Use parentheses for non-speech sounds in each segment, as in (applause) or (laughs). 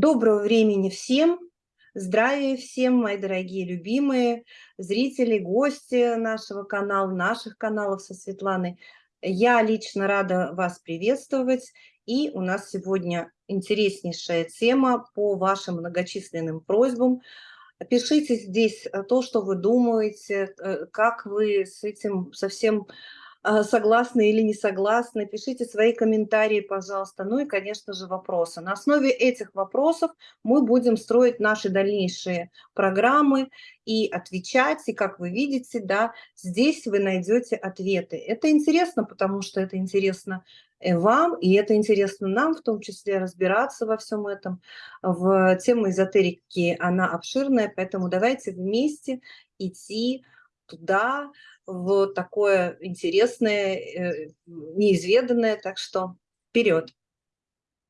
Доброго времени всем, здравия всем, мои дорогие любимые зрители, гости нашего канала, наших каналов со Светланой. Я лично рада вас приветствовать, и у нас сегодня интереснейшая тема по вашим многочисленным просьбам. Пишите здесь то, что вы думаете, э, как вы с этим совсем согласны или не согласны, пишите свои комментарии, пожалуйста, ну и, конечно же, вопросы. На основе этих вопросов мы будем строить наши дальнейшие программы и отвечать, и, как вы видите, да, здесь вы найдете ответы. Это интересно, потому что это интересно э, вам, и это интересно нам, в том числе, разбираться во всем этом. В тему эзотерики она обширная, поэтому давайте вместе идти туда, в такое интересное, э, неизведанное, так что вперед!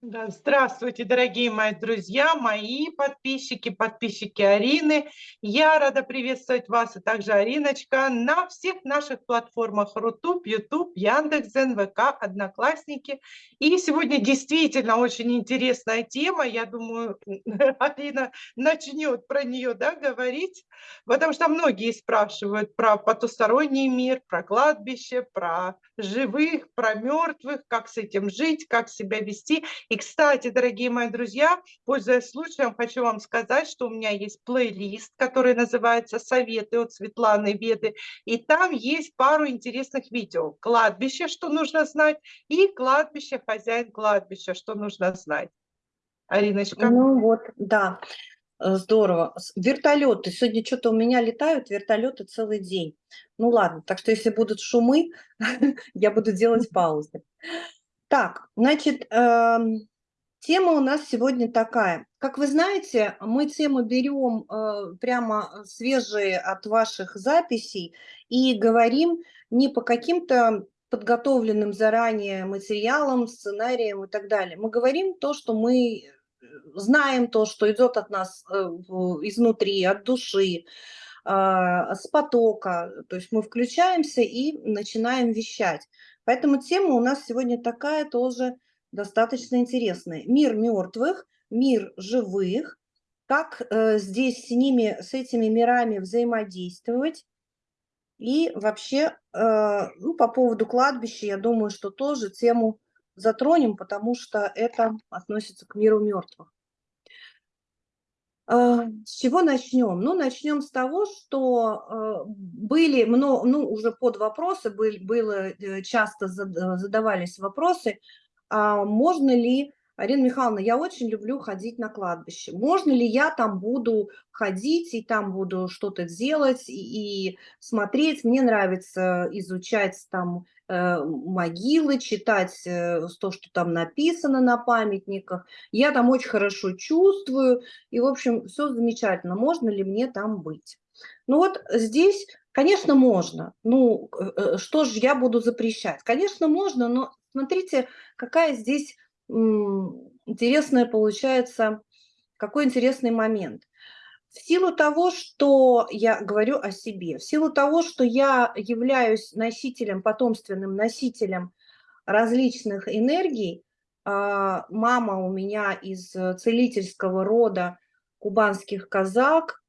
Да, здравствуйте, дорогие мои друзья, мои подписчики, подписчики Арины. Я рада приветствовать вас, и также Ариночка, на всех наших платформах Рутуб, Ютуб, Яндекс, НВК, Одноклассники. И сегодня действительно очень интересная тема. Я думаю, (laughs) Арина начнет про нее да, говорить, потому что многие спрашивают про потусторонний мир, про кладбище, про живых, про мертвых, как с этим жить, как себя вести. И, кстати, дорогие мои друзья, пользуясь случаем, хочу вам сказать, что у меня есть плейлист, который называется «Советы от Светланы Веды», и там есть пару интересных видео. Кладбище, что нужно знать, и кладбище, хозяин кладбища, что нужно знать. Ариночка. Ну вот, да. Э, здорово. Вертолеты. Сегодня что-то у меня летают вертолеты целый день. Ну ладно, так что если будут шумы, (laughs) я буду делать паузы. Так, значит, э, тема у нас сегодня такая. Как вы знаете, мы темы берем э, прямо свежие от ваших записей и говорим не по каким-то подготовленным заранее материалам, сценариям и так далее. Мы говорим то, что мы э, знаем, то, что идет от нас э, изнутри, от души, а, с потока. То есть мы включаемся и начинаем вещать. Поэтому тема у нас сегодня такая тоже достаточно интересная. Мир мертвых, мир живых, как э, здесь с ними, с этими мирами взаимодействовать. И вообще, э, ну, по поводу кладбища, я думаю, что тоже тему затронем, потому что это относится к миру мертвых. А, с чего начнем? Ну, начнем с того, что а, были, ну, уже под вопросы были, было, э, часто задавались вопросы, а можно ли Арина Михайловна, я очень люблю ходить на кладбище. Можно ли я там буду ходить и там буду что-то делать и, и смотреть? Мне нравится изучать там э, могилы, читать э, то, что там написано на памятниках. Я там очень хорошо чувствую. И, в общем, все замечательно. Можно ли мне там быть? Ну вот здесь, конечно, можно. Ну, э, э что же я буду запрещать? Конечно, можно, но смотрите, какая здесь интересное получается, какой интересный момент. В силу того, что я говорю о себе, в силу того, что я являюсь носителем, потомственным носителем различных энергий, а, мама у меня из целительского рода кубанских казак,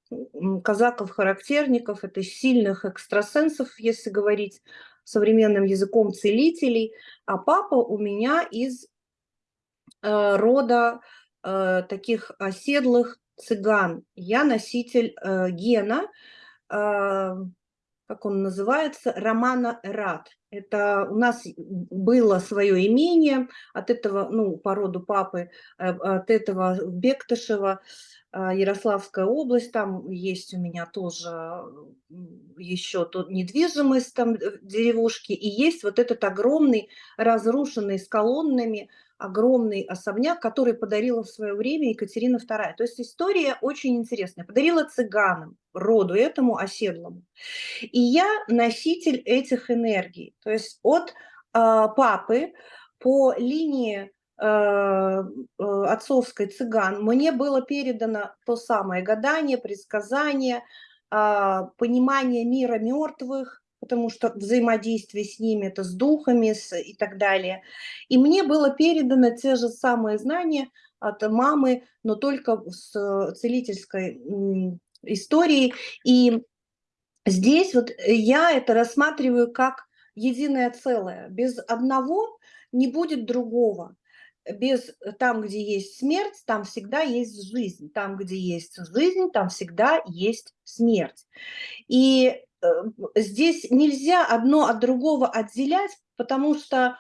казаков-характерников, это сильных экстрасенсов, если говорить современным языком целителей, а папа у меня из рода э, таких оседлых цыган. Я носитель э, гена, как он называется, Романа Эрат. Это у нас было свое имение от этого, ну, по роду папы, от этого Бектышева, Ярославская область, там есть у меня тоже еще тут недвижимость, там деревушки, и есть вот этот огромный, разрушенный с колоннами огромный особняк, который подарила в свое время Екатерина II. То есть история очень интересная. Подарила цыганам, роду этому оседлому. И я носитель этих энергий. То есть от э, папы по линии э, отцовской цыган мне было передано то самое гадание, предсказание, понимание мира мертвых, потому что взаимодействие с ними, это с духами с, и так далее. И мне было передано те же самые знания от мамы, но только с целительской историей. И здесь вот я это рассматриваю как единое целое. Без одного не будет другого без там, где есть смерть, там всегда есть жизнь. Там, где есть жизнь, там всегда есть смерть. И э, здесь нельзя одно от другого отделять, потому что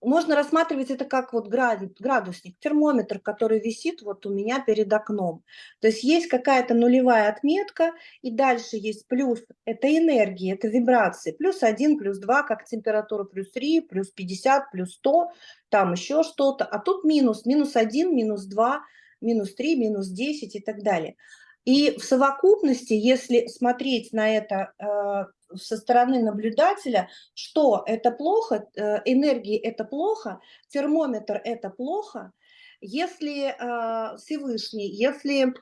можно рассматривать это как вот градусник, термометр, который висит вот у меня перед окном. То есть есть какая-то нулевая отметка, и дальше есть плюс, это энергия, это вибрации, плюс 1, плюс 2, как температура, плюс 3, плюс 50, плюс 100, там еще что-то, а тут минус, минус 1, минус 2, минус 3, минус 10 и так далее. И в совокупности, если смотреть на это э, со стороны наблюдателя, что это плохо, э, энергии это плохо, термометр это плохо, если э, Всевышний, если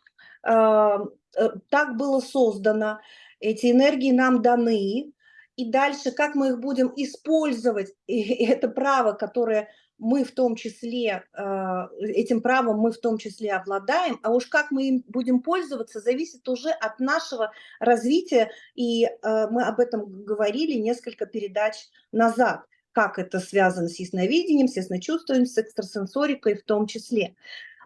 так было создано, эти энергии нам даны, и дальше как мы их будем использовать, (laughs) и это право, которое мы в том числе, а, этим правом мы в том числе обладаем, а уж как мы им будем пользоваться, зависит уже от нашего развития, и а, мы об этом говорили несколько передач назад, как это связано с ясновидением, с ясночувствием, с экстрасенсорикой в том числе.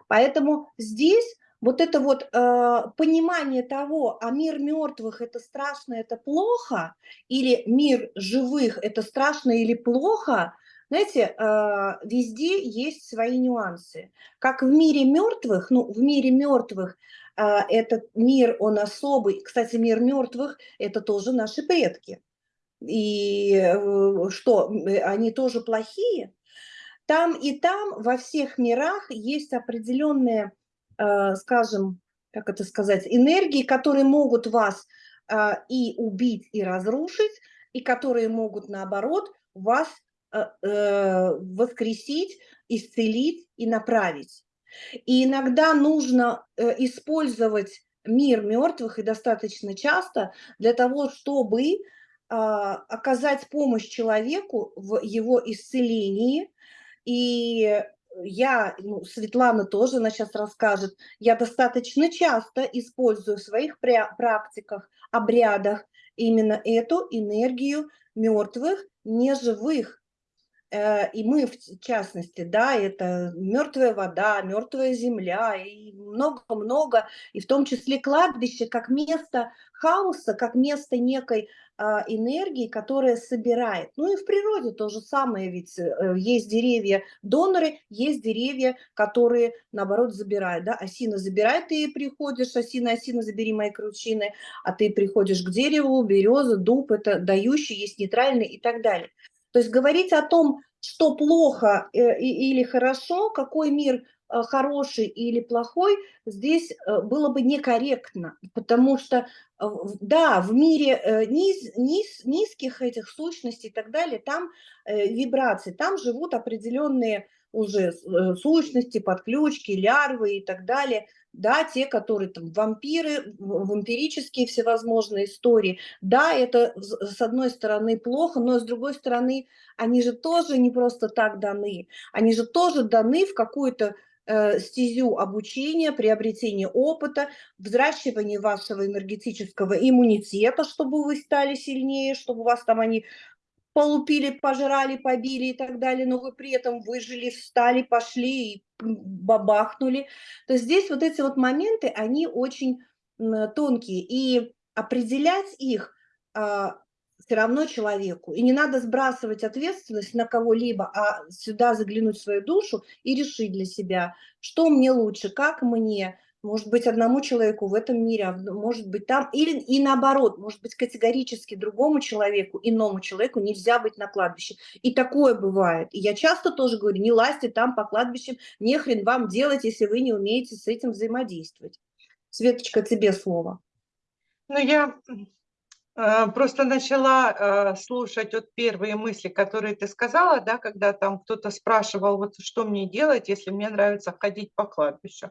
Поэтому здесь вот это вот э, понимание того, а мир мертвых это страшно, это плохо, или мир живых это страшно или плохо, знаете, а, везде есть свои нюансы. Как в мире мертвых, ну, в мире мертвых а, этот мир, он особый. Кстати, мир мертвых – это тоже наши предки. И э, что, они тоже плохие? Там и там, во всех мирах есть определенные, а, скажем, как это сказать, энергии, которые могут вас и убить, и разрушить, и которые могут, наоборот, вас Э, э, воскресить, исцелить и направить. И иногда нужно э, использовать мир мертвых и достаточно часто для того, чтобы а, оказать помощь человеку в его исцелении. И я, ну, Светлана тоже, она сейчас расскажет, я достаточно часто использую в своих практиках, обрядах именно эту энергию мертвых, неживых, Э, и мы в частности, да, это мертвая вода, мертвая земля и много-много, и в том числе кладбище как место хаоса, как место некой а, энергии, которая собирает. Ну и в природе то же самое, ведь э, есть деревья-доноры, есть деревья, которые, наоборот, забирают. Да? Осина забирает, ты приходишь, осина, осина, забери мои кручины, а ты приходишь к дереву, береза, дуб, это дающий, есть нейтральный и так далее. То есть говорить о том, что плохо э, или хорошо, какой мир э, хороший или плохой, здесь э, было бы некорректно, потому что, да, в мире низ, низ, низких этих сущностей и так далее, там вибрации, там живут определенные уже сущности, подключки, лярвы и так далее – да, те, которые там вампиры, вампирические всевозможные истории, да, это с одной стороны плохо, но с другой стороны они же тоже не просто так даны, они же тоже даны в какую-то э, стезю обучения, приобретения опыта, взращивания вашего энергетического иммунитета, чтобы вы стали сильнее, чтобы вас там они полупили, пожрали, побили и так далее, но вы при этом выжили, встали, пошли и бабахнули. То здесь вот эти вот моменты, они очень тонкие, и определять их а, все равно человеку. И не надо сбрасывать ответственность на кого-либо, а сюда заглянуть в свою душу и решить для себя, что мне лучше, как мне, может быть, одному человеку в этом мире, а может быть там, или и наоборот, может быть, категорически другому человеку, иному человеку нельзя быть на кладбище. И такое бывает. И я часто тоже говорю, не лазьте там по кладбищам, не хрен вам делать, если вы не умеете с этим взаимодействовать. Светочка, тебе слово. Ну, я э, просто начала э, слушать вот первые мысли, которые ты сказала, да, когда там кто-то спрашивал, вот что мне делать, если мне нравится ходить по кладбищу.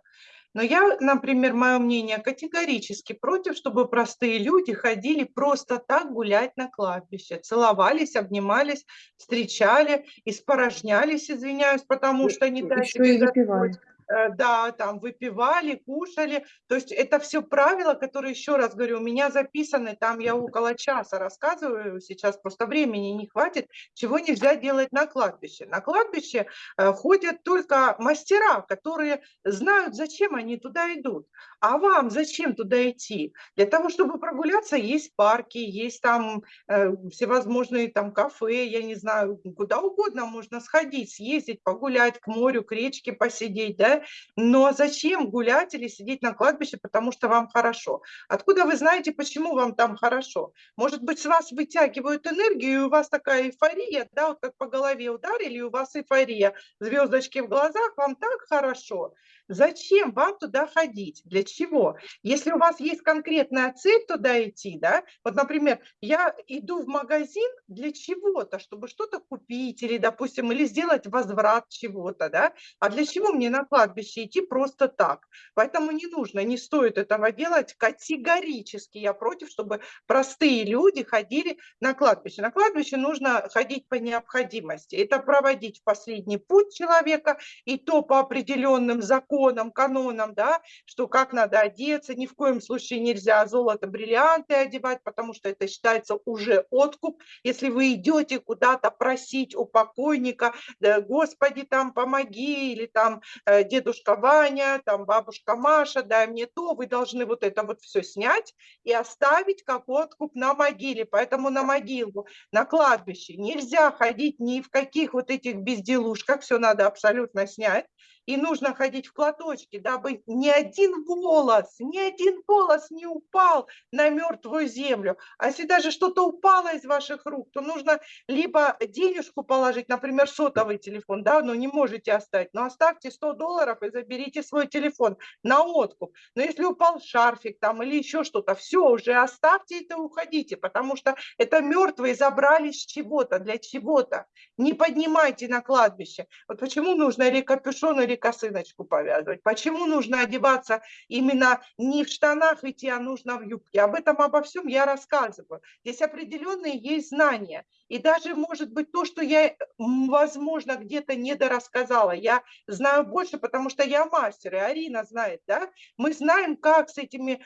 Но я, например, мое мнение, категорически против, чтобы простые люди ходили просто так гулять на кладбище, целовались, обнимались, встречали, испорожнялись, извиняюсь, потому что не дай Еще себе и выпивали. Э, да, там выпивали, кушали. То есть это все правила, которые, еще раз говорю, у меня записаны, там я около часа рассказываю, сейчас просто времени не хватит, чего нельзя делать на кладбище. На кладбище э, ходят только мастера, которые знают, зачем они туда идут. А вам зачем туда идти? Для того, чтобы прогуляться, есть парки, есть там э, всевозможные там кафе, я не знаю, куда угодно можно сходить, съездить, погулять к морю, к речке посидеть, да, но зачем гулять или сидеть на кладбище, потому что вам хорошо? Откуда вы знаете, почему вам там хорошо? Может быть, с вас вытягивают энергию, и у вас такая эйфория, да, вот как по голове ударили, и у вас эйфория, звездочки в глазах, вам так хорошо. Зачем вам туда ходить? Для чего? Если у вас есть конкретная цель туда идти, да, вот, например, я иду в магазин для чего-то, чтобы что-то купить или, допустим, или сделать возврат чего-то, да, а для чего мне на кладбище идти просто так? Поэтому не нужно, не стоит этого делать категорически. Я против, чтобы простые люди ходили на кладбище. На кладбище нужно ходить по необходимости. Это проводить в последний путь человека, и то по определенным законам, законам, канонам, да, что как надо одеться, ни в коем случае нельзя золото, бриллианты одевать, потому что это считается уже откуп. Если вы идете куда-то просить у покойника, да, Господи, там помоги, или там э, дедушка Ваня, там бабушка Маша, дай мне то, вы должны вот это вот все снять и оставить как откуп на могиле. Поэтому на могилу, на кладбище нельзя ходить ни в каких вот этих безделушках, все надо абсолютно снять и нужно ходить в платочке, дабы ни один волос, ни один волос не упал на мертвую землю. А если даже что-то упало из ваших рук, то нужно либо денежку положить, например, сотовый телефон, да, но не можете оставить, но оставьте 100 долларов и заберите свой телефон на откуп. Но если упал шарфик там или еще что-то, все, уже оставьте это уходите, потому что это мертвые забрали с чего-то, для чего-то. Не поднимайте на кладбище. Вот почему нужно или капюшон, или косыночку повязывать? Почему нужно одеваться именно не в штанах идти, а нужно в юбке? Об этом, обо всем я рассказываю. Здесь определенные есть знания. И даже, может быть, то, что я, возможно, где-то недорассказала, я знаю больше, потому что я мастер, и Арина знает, да? Мы знаем, как с этими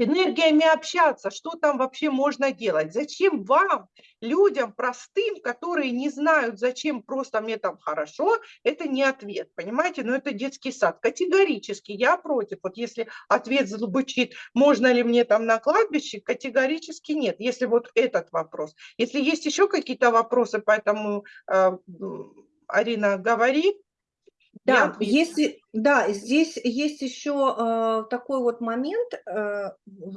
энергиями общаться, что там вообще можно делать. Зачем вам, людям простым, которые не знают, зачем просто мне там хорошо, это не ответ, понимаете? Но это детский сад. Категорически я против. Вот если ответ звучит, можно ли мне там на кладбище, категорически нет. Если вот этот вопрос. Если есть еще какие-то вопросы, поэтому, э, Арина, говори. Да, если, да, здесь есть еще э, такой вот момент, э,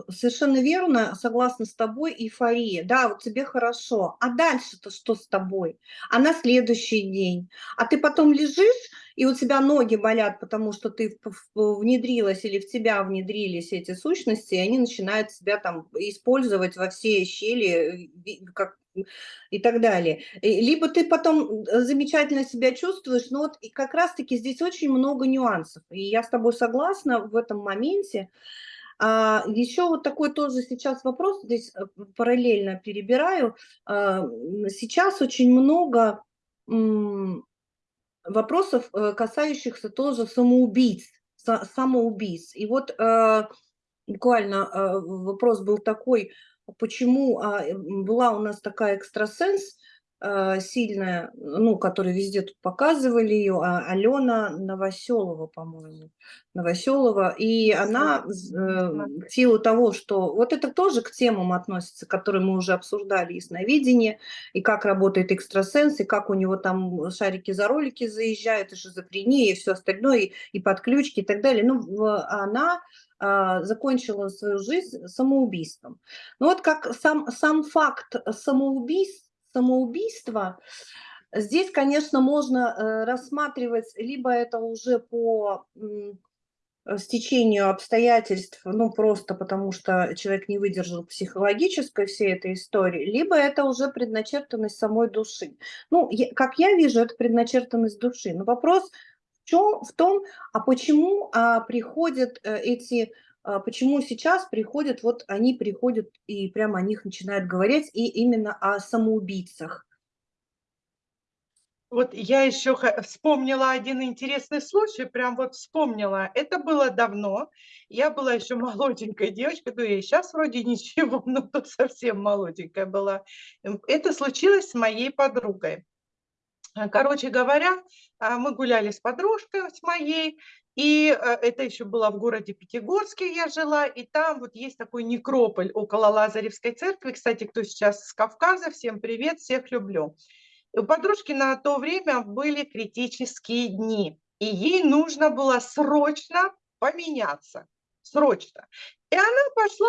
совершенно верно, согласна с тобой, эйфория, да, вот тебе хорошо, а дальше-то что с тобой? А на следующий день? А ты потом лежишь, и у тебя ноги болят, потому что ты внедрилась или в тебя внедрились эти сущности, и они начинают себя там использовать во все щели, как и так далее. Либо ты потом замечательно себя чувствуешь, но вот как раз-таки здесь очень много нюансов. И я с тобой согласна в этом моменте. А, еще вот такой тоже сейчас вопрос, здесь э, параллельно перебираю. А, сейчас очень много вопросов, э, касающихся тоже самоубийц, самоубийц. И вот э, буквально вопрос был такой, почему а, была у нас такая экстрасенс сильная, ну, которую везде тут показывали ее, а, Алена Новоселова, по-моему, Новоселова, и она э, в силу того, что вот это тоже к темам относится, которые мы уже обсуждали, ясновидение, и как работает экстрасенс, и как у него там шарики за ролики заезжают, и шизофрения, и все остальное, и, и подключки, и так далее. Ну, она а, закончила свою жизнь самоубийством. Ну вот как сам, сам факт самоубийств, самоубийства, здесь, конечно, можно э, рассматривать, либо это уже по стечению обстоятельств, ну, просто потому что человек не выдержал психологической всей этой истории, либо это уже предначертанность самой души. Ну, я, как я вижу, это предначертанность души. Но вопрос В, чем, в том, а почему а, приходят э, эти, почему сейчас приходят, вот они приходят и прямо о них начинают говорить, и именно о самоубийцах. Вот я еще вспомнила один интересный случай, прям вот вспомнила. Это было давно. Я была еще молоденькая девочка, ну и сейчас вроде ничего, (laughs) но то совсем молоденькая была. Эм, это случилось с моей подругой. А, короче говоря, а, мы гуляли с подружкой, с моей, и э, это еще было в городе Пятигорске я жила, и там вот есть такой некрополь около Лазаревской церкви. Кстати, кто сейчас с Кавказа, всем привет, всех люблю. У подружки на то время были критические дни, и ей нужно было срочно поменяться, срочно. И она пошла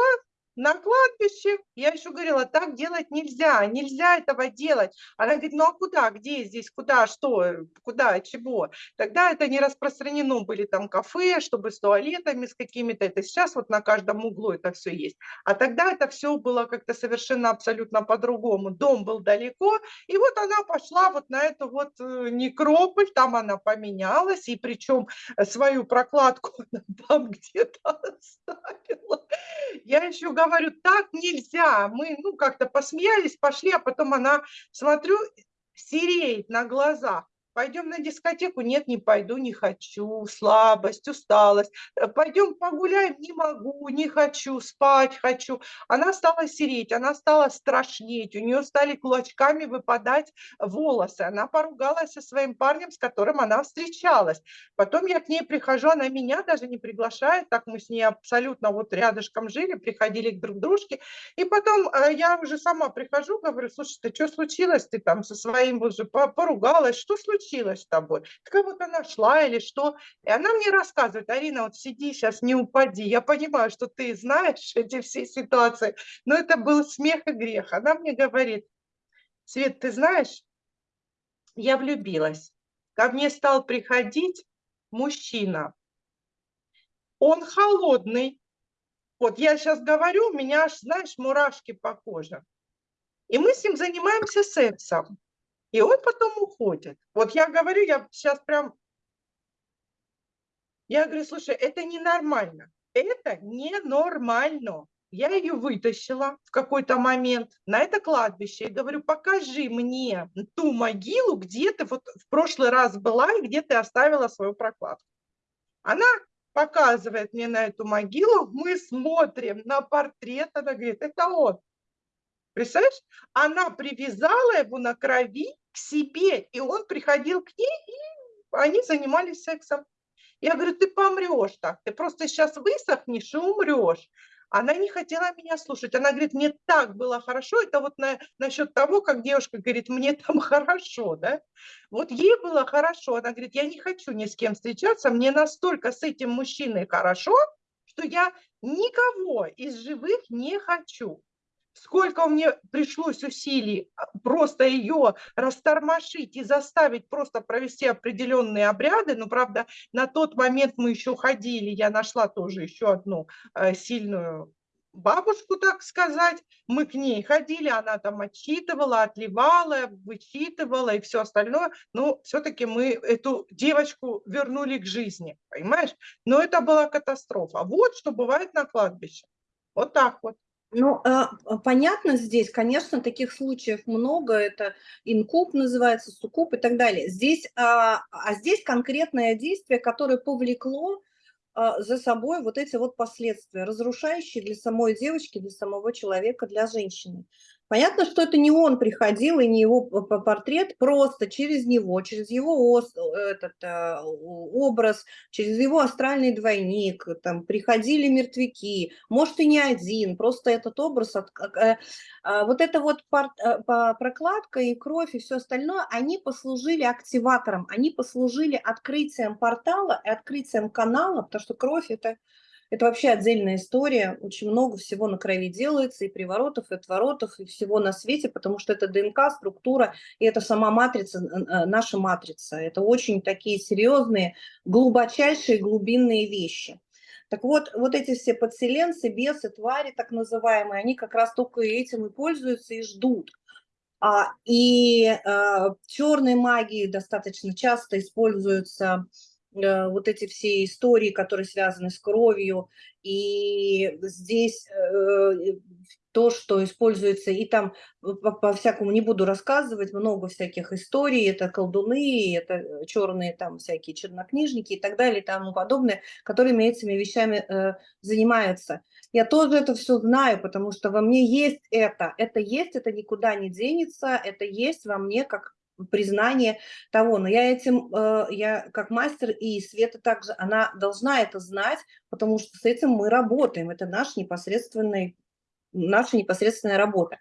на кладбище. Я еще говорила, так делать нельзя, нельзя этого делать. Она говорит, ну а куда, где здесь, куда, что, куда, чего. Тогда это не распространено, были там кафе, чтобы с туалетами, с какими-то, это сейчас вот на каждом углу это все есть. А тогда это все было как-то совершенно абсолютно по-другому. Дом был далеко, и вот она пошла вот на эту вот э, некрополь, там она поменялась, и причем свою прокладку (laughs) там где-то оставила. Я еще говорю, так нельзя. Мы, ну, как-то посмеялись, пошли, а потом она, смотрю, сереет на глазах. Пойдем на дискотеку? Нет, не пойду, не хочу. Слабость, усталость. Э, Пойдем погуляем? Не могу, не хочу, спать хочу. Она стала сереть, она стала страшнеть. У нее стали кулачками выпадать волосы. Она поругалась со своим парнем, с которым она встречалась. Потом я к ней прихожу, она меня даже не приглашает. Так мы с ней абсолютно вот рядышком жили, приходили к друг дружке. И потом э, я уже сама прихожу, говорю, слушай, ты что случилось? Ты там со своим уже поругалась, что случилось? Случилось с тобой? Как будто нашла или что? И она мне рассказывает, Арина, вот сиди сейчас, не упади. Я понимаю, что ты знаешь (laughs) эти все ситуации, но это был смех и грех. Она мне говорит, Свет, ты знаешь, я влюбилась. Ко мне стал приходить мужчина. Он холодный. Вот я сейчас говорю, у меня аж, знаешь, мурашки по коже. И мы с ним занимаемся сексом. И он потом уходит. Вот я говорю, я сейчас прям... Я говорю, слушай, это ненормально. Это ненормально. Я ее вытащила в какой-то момент на это кладбище и говорю, покажи мне ту могилу, где ты вот в прошлый раз была и где ты оставила свою прокладку. Она показывает мне на эту могилу, мы смотрим на портрет, она говорит, это он. Представляешь? Она привязала его на крови к себе, и он приходил к ней, и они занимались сексом. Я говорю, ты помрешь так, ты просто сейчас высохнешь и умрешь. Она не хотела меня слушать. Она говорит, мне так было хорошо. Это вот на, насчет того, как девушка говорит, мне там хорошо, да? Вот ей было хорошо. Она говорит, я не хочу ни с кем встречаться, мне настолько с этим мужчиной хорошо, что я никого из живых не хочу сколько мне пришлось усилий а, просто ее растормошить и заставить просто провести определенные обряды. Ну, правда, на тот момент мы еще ходили, я нашла тоже еще одну э, сильную бабушку, так сказать. Мы к ней ходили, она там отчитывала, отливала, вычитывала и все остальное. Но все-таки мы эту девочку вернули к жизни, понимаешь? Но это была катастрофа. Вот что бывает на кладбище. Вот так вот. Ну, а, а, понятно здесь, конечно, таких случаев много, это инкуб называется, суккуб и так далее. Здесь, а, а здесь конкретное действие, которое повлекло за собой вот эти вот последствия, разрушающие для самой девочки, для самого человека, для женщины. Понятно, что это не он приходил и не его портрет, просто через него, через его этот, э, образ, через его астральный двойник, там приходили мертвяки, может и не один, просто этот образ, э, а, вот эта вот э, прокладка и кровь и все остальное, они послужили активатором, они послужили открытием портала и открытием канала, потому что кровь это это вообще отдельная история, очень много всего на крови делается, и приворотов, и отворотов, и всего на свете, потому что это ДНК, структура, и это сама матрица, э, наша матрица. Это очень такие серьезные, глубочайшие, глубинные вещи. Так вот, вот эти все подселенцы, бесы, твари так называемые, они как раз только этим и пользуются и ждут. А, и а, черной магии достаточно часто используются вот эти все истории, которые связаны с кровью, и здесь э, то, что используется, и там по-всякому не буду рассказывать, много всяких историй, это колдуны, это э, черные там всякие чернокнижники и так далее и тому подобное, которыми этими вещами э, занимаются. Я тоже это все знаю, потому что во мне есть это, это есть, это никуда не денется, это есть во мне как признание того, но я этим, э, я как мастер, и Света также, она должна это знать, потому что с этим мы работаем, это наш непосредственный наша непосредственная работа.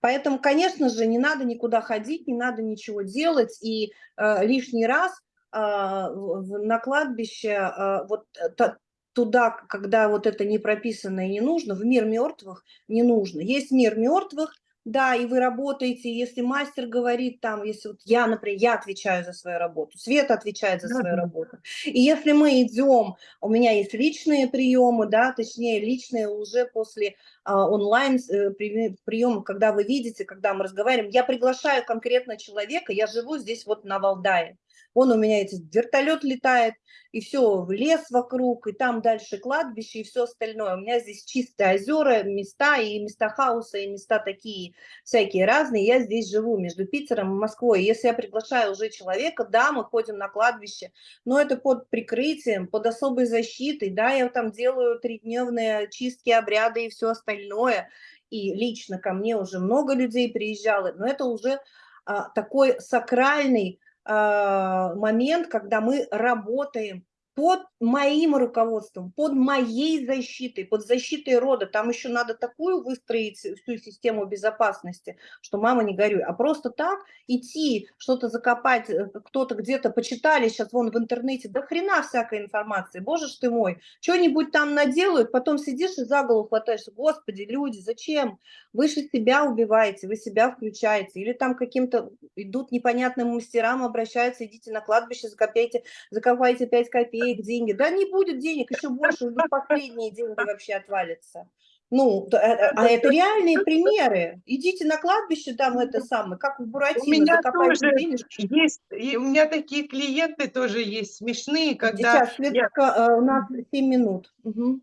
Поэтому, конечно же, не надо никуда ходить, не надо ничего делать, и э, лишний раз э, на кладбище э, вот та, туда, когда вот это не прописано и не нужно, в мир мертвых не нужно. Есть мир мертвых, да, и вы работаете, если мастер говорит там, если вот я, например, я отвечаю за свою работу, Света отвечает за свою работу, и если мы идем, у меня есть личные приемы, да, точнее, личные уже после а, онлайн э, приемов, когда вы видите, когда мы разговариваем, я приглашаю конкретно человека, я живу здесь вот на Валдае, Вон у меня эти вертолет летает, и все, в лес вокруг, и там дальше кладбище, и все остальное. У меня здесь чистые озера, места, и места хаоса, и места такие всякие разные. Я здесь живу между Питером и Москвой. Если я приглашаю уже человека, да, мы ходим на кладбище, но это под прикрытием, под особой защитой, да, я там делаю тридневные чистки, обряды и все остальное. И лично ко мне уже много людей приезжало, но это уже а, такой сакральный момент, когда мы работаем под моим руководством, под моей защитой, под защитой рода. Там еще надо такую выстроить всю систему безопасности, что мама не горюй. А просто так идти, что-то закопать, э, кто-то где-то почитали сейчас вон в интернете, да хрена всякой информации, боже ж ты мой, что-нибудь там наделают, потом сидишь и за голову хватаешься, господи, люди, зачем? Вы же себя убиваете, вы себя включаете, или там каким-то идут непонятным мастерам, обращаются, идите на кладбище, закопайте, закопайте 5 копеек, копеек деньги. Да не будет денег, еще больше, уже последние деньги вообще отвалятся. Ну, э, а это реальные примеры. Идите на кладбище, там это самое, как в Буратино, у меня тоже есть, и у меня такие клиенты тоже есть, смешные, когда... Сейчас, я... Э, у нас 7 минут. Угу.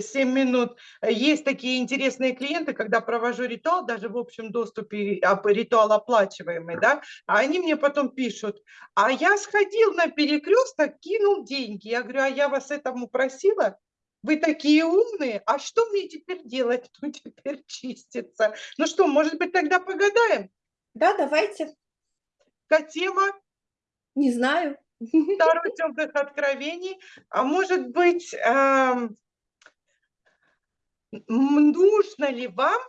7 минут. Есть такие интересные клиенты, когда провожу ритуал, даже в общем доступе ритуал оплачиваемый, да, а они мне потом пишут, а я сходил на перекресток, кинул деньги. Я говорю, а я вас этому просила? Вы такие умные, а что мне теперь делать? (laughs) Ну, теперь чиститься. Ну что, может быть, тогда погадаем? Да, давайте. Какая тема? Не знаю. (laughs) Второй темных откровений. А может быть, эм, нужно ли вам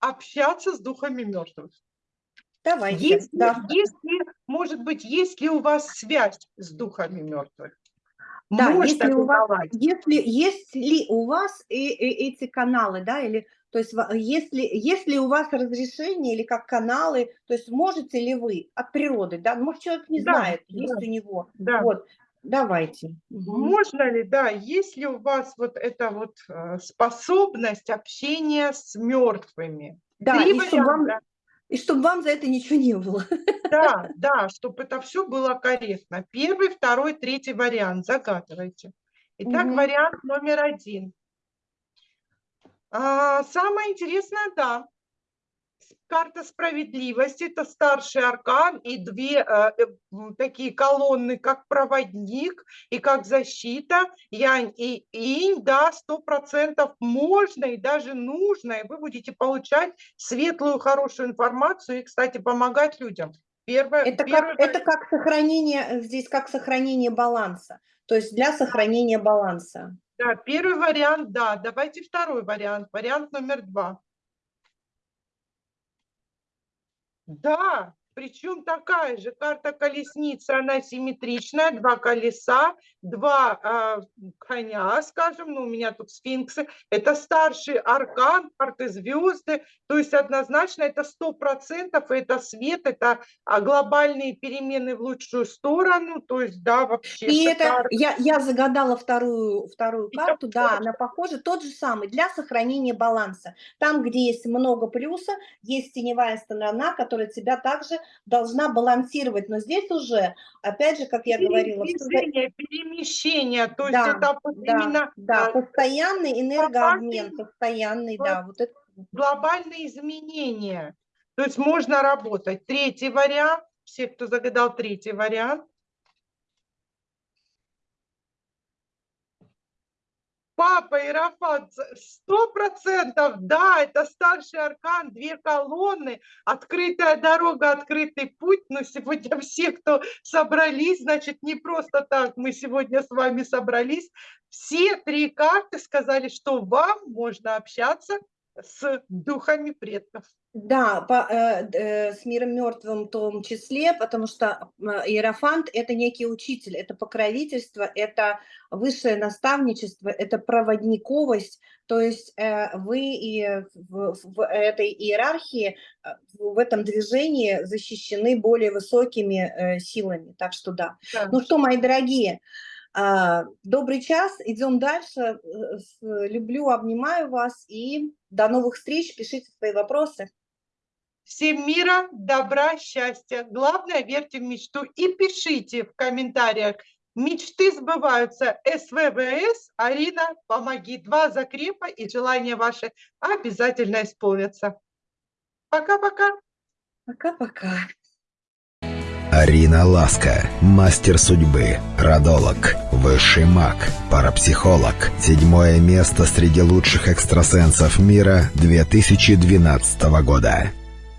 общаться с духами мертвых? Давайте. Если, да. если, может быть, есть ли у вас связь с духами мертвых? Да, если у, вас, если, есть ли у вас и, и эти каналы, да, или то есть если, если у вас разрешение или как каналы, то есть можете ли вы от природы, да, может человек не да, знает, да, есть у него, да. вот, Давайте. Можно ли, да, есть ли у вас вот эта вот э, способность общения с мертвыми? Да, и чтобы, вам, и чтобы вам за это ничего не было. Да, (laughs) да, чтобы это все было корректно. Первый, второй, третий вариант. Загадывайте. Итак, угу. вариант номер один. А, самое интересное, да, карта справедливости, это старший аркан и две э, э такие колонны, как проводник и как защита, янь и инь, да, сто процентов можно и даже нужно, и вы будете получать светлую, хорошую информацию и, кстати, помогать людям. Первое, это, первое... Как, это как сохранение, здесь как сохранение баланса, то есть для сохранения баланса. Да, первый вариант, да. Давайте второй вариант, вариант номер два. Да, причем такая же карта колесницы, она симметричная, два колеса, два э, коня, скажем, ну у меня тут сфинксы, это старший аркан, карты звезды, то есть однозначно это сто процентов, это свет, это а, глобальные перемены в лучшую сторону, то есть да, вообще. И это, я, я загадала вторую, вторую карту, да, похоже. она похожа, тот же самый, для сохранения баланса. Там, где есть много плюса, есть теневая сторона, которая тебя также должна балансировать. Но здесь уже, опять же, как я говорила... Перемещение, перемещение, то да, есть это вот да, именно... Да, постоянный энергообмен, постоянный, да. Вот это... Глобальные изменения. То есть можно работать. Третий вариант, все, кто загадал третий вариант, Папа Иерофант, сто процентов, да, это старший аркан, две колонны, открытая дорога, открытый путь, но сегодня все, кто собрались, значит, не просто так мы сегодня с вами собрались, все три карты сказали, что вам можно общаться с духами предков. Да, по, э, э, с миром мертвым в том числе, потому что э, Иерофант – это некий учитель, это покровительство, это высшее наставничество, это проводниковость, то есть э, вы и в, в этой иерархии, э, в этом движении защищены более высокими э, силами, так что да. да. Ну что, мои дорогие, а, добрый час, идем дальше. Э, люблю, обнимаю вас и до новых встреч. Пишите свои вопросы. Всем мира, добра, счастья. Главное, верьте в мечту и пишите в комментариях. Мечты сбываются. СВВС, Арина, помоги. Два закрепа и желания ваши обязательно исполнятся. Пока-пока. Пока-пока. Арина Ласка, мастер судьбы, родолог, высший маг, парапсихолог. Седьмое место среди лучших экстрасенсов мира 2012 года.